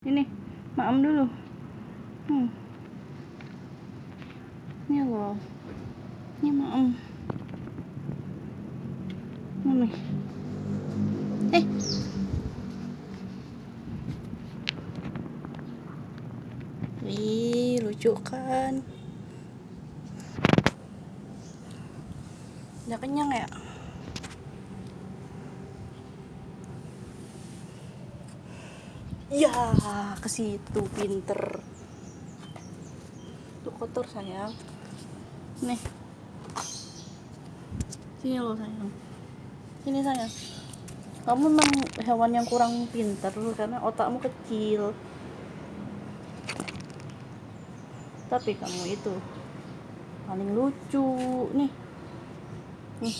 ini maam dulu hmm. ini loh ini maam mami eh Wih, lucu kan? Udah kenyang ya? Ya, ke situ pinter. Tuh kotor sayang. Nih. Sini lo sayang. Sini sayang. Kamu memang hewan yang kurang pinter karena otakmu kecil. Tapi kamu itu paling lucu nih. Nih.